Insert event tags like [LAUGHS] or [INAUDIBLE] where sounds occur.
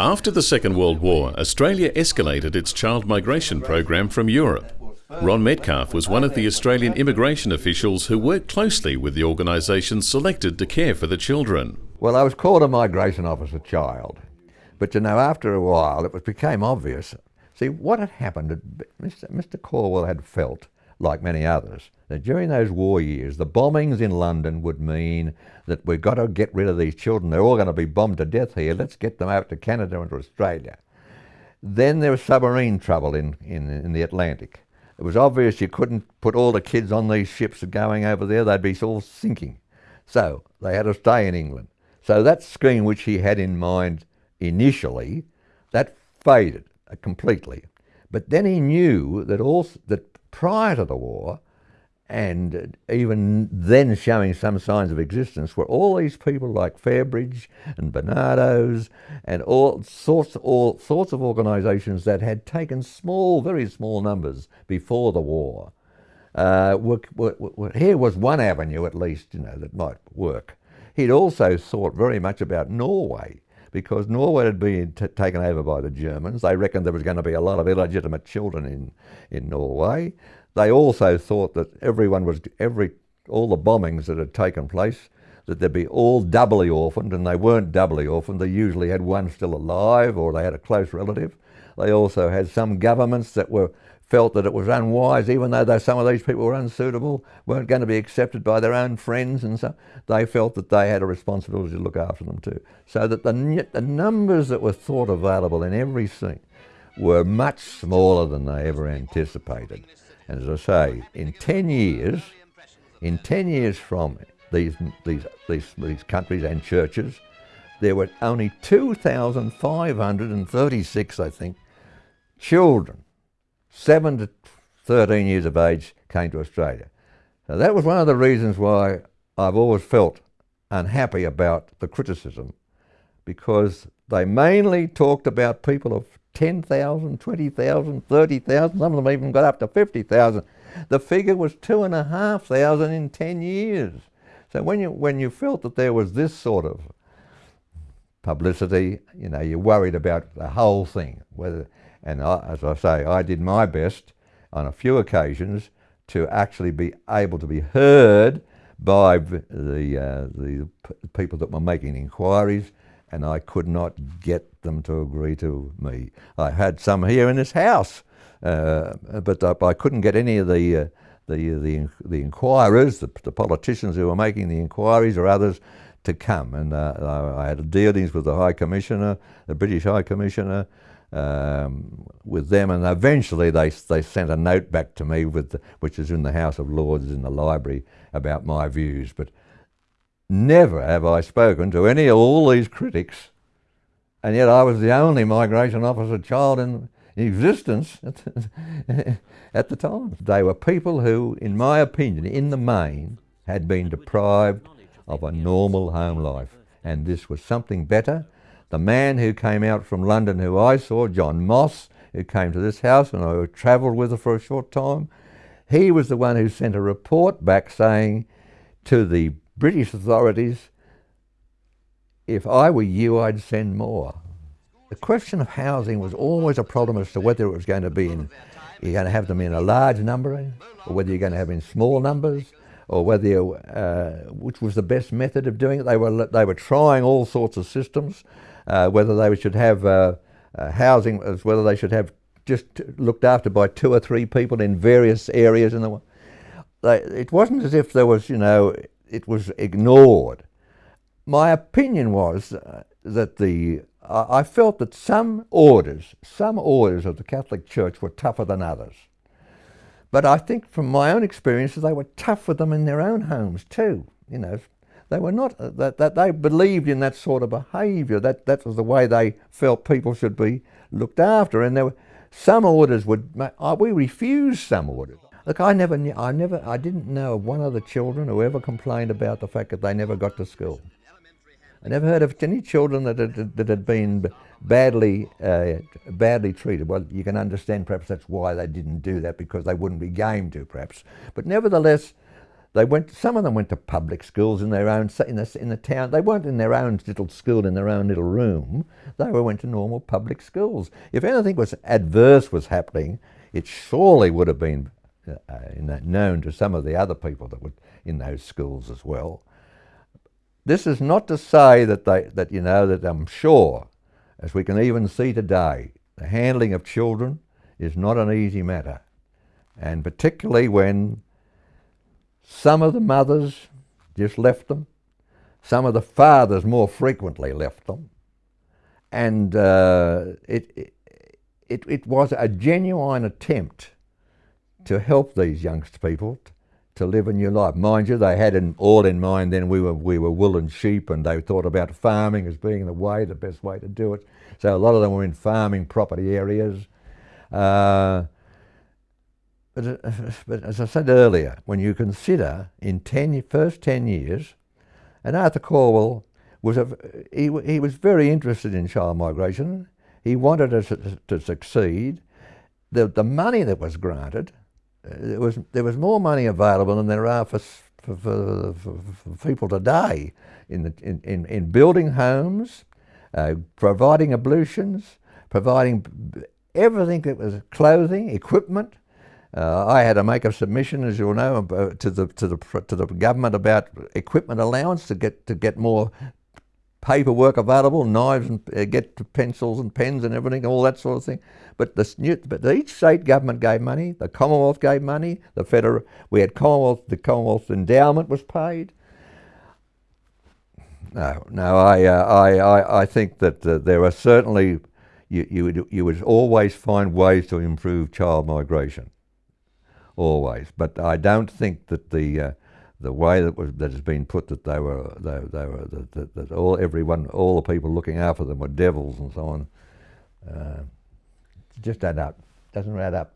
After the Second World War, Australia escalated its child migration program from Europe. Ron Metcalf was one of the Australian immigration officials who worked closely with the organisations selected to care for the children. Well, I was called a migration officer child, but you know, after a while, it became obvious. See, what had happened, Mr. Mr. Calwell had felt, like many others, that during those war years, the bombings in London would mean that we've got to get rid of these children. They're all going to be bombed to death here. Let's get them out to Canada and to Australia. Then there was submarine trouble in, in, in the Atlantic. It was obvious you couldn't put all the kids on these ships going over there. They'd be all sinking. So they had to stay in England. So that scheme which he had in mind initially, that faded completely. But then he knew that, all that prior to the war, and even then showing some signs of existence, were all these people like Fairbridge and Barnardo's and all sorts, all sorts of organisations that had taken small, very small numbers before the war. Uh, were, were, were, here was one avenue, at least, you know, that might work. He'd also thought very much about Norway because Norway had been taken over by the Germans. They reckoned there was going to be a lot of illegitimate children in, in Norway. They also thought that everyone was, every, all the bombings that had taken place, that they'd be all doubly orphaned, and they weren't doubly orphaned. They usually had one still alive or they had a close relative. They also had some governments that were felt that it was unwise, even though some of these people were unsuitable, weren't going to be accepted by their own friends and so, they felt that they had a responsibility to look after them too. So that the, the numbers that were thought available in every scene were much smaller than they ever anticipated. And as I say, in 10 years, in 10 years from these, these, these, these countries and churches, there were only 2,536, I think, children 7 to 13 years of age came to Australia. So that was one of the reasons why I've always felt unhappy about the criticism because they mainly talked about people of 10,000, 20,000, 30,000, some of them even got up to 50,000. The figure was 2,500 in 10 years. So when you, when you felt that there was this sort of publicity, you know, you're worried about the whole thing, whether and I, as I say, I did my best on a few occasions to actually be able to be heard by the, uh, the people that were making inquiries and I could not get them to agree to me. I had some here in this house, uh, but I couldn't get any of the, uh, the, the, the inquirers, the, the, politicians who were making the inquiries or others to come. And uh, I had dealings with the High Commissioner, the British High Commissioner, um, with them, and eventually they they sent a note back to me, with the, which is in the House of Lords in the library, about my views. But never have I spoken to any of all these critics, and yet I was the only migration officer child in existence [LAUGHS] at the time. They were people who, in my opinion, in the main, had been deprived of a normal home life, and this was something better. The man who came out from London who I saw, John Moss, who came to this house and I travelled with her for a short time, he was the one who sent a report back saying to the British authorities, if I were you, I'd send more. The question of housing was always a problem as to whether it was going to be in, you're going to have them in a large number, or whether you're going to have in small numbers, or whether you, uh, which was the best method of doing it. They were, they were trying all sorts of systems uh, whether they should have uh, uh, housing, as whether they should have just looked after by two or three people in various areas in the world. It wasn't as if there was, you know, it was ignored. My opinion was uh, that the, I felt that some orders, some orders of the Catholic Church were tougher than others. But I think from my own experiences, they were tough with them in their own homes too. You know, they were not, uh, that, that they believed in that sort of behaviour. That, that was the way they felt people should be looked after. And there were, some orders would, we refused some orders. Look, I never, knew, I never, I didn't know of one of the children who ever complained about the fact that they never got to school. I never heard of any children that had, that had been badly, uh, badly treated. Well, you can understand perhaps that's why they didn't do that, because they wouldn't be game to, perhaps. But nevertheless, They went. Some of them went to public schools in their own in the in the town. They weren't in their own little school in their own little room. They were went to normal public schools. If anything was adverse was happening, it surely would have been uh, that known to some of the other people that were in those schools as well. This is not to say that they that you know that I'm sure, as we can even see today, the handling of children is not an easy matter, and particularly when some of the mothers just left them. Some of the fathers more frequently left them. And uh, it, it, it was a genuine attempt to help these young people to live a new life. Mind you, they had in, all in mind then we were, we were wool and sheep and they thought about farming as being the way, the best way to do it. So a lot of them were in farming property areas. Uh, but, but as I said earlier, when you consider in ten, first 10 years, and Arthur Calwell was a, he, he was very interested in child migration. He wanted us to, to succeed. The, the money that was granted, there was, there was more money available than there are for, for, for, for people today in, the, in, in, in building homes, uh, providing ablutions, providing everything that was clothing, equipment, uh, I had to make a submission, as you'll know, to the to the to the government about equipment allowance to get to get more paperwork available, knives and uh, get pencils and pens and everything, all that sort of thing. But the but each state government gave money. The Commonwealth gave money. The federal we had Commonwealth. The Commonwealth endowment was paid. No, no, I uh, I, I I think that uh, there are certainly you you would you would always find ways to improve child migration always. But I don't think that the uh, the way that was that has been put that they were they, they were that, that, that, all everyone all the people looking after them were devils and so on. Uh, just add up. Doesn't add up.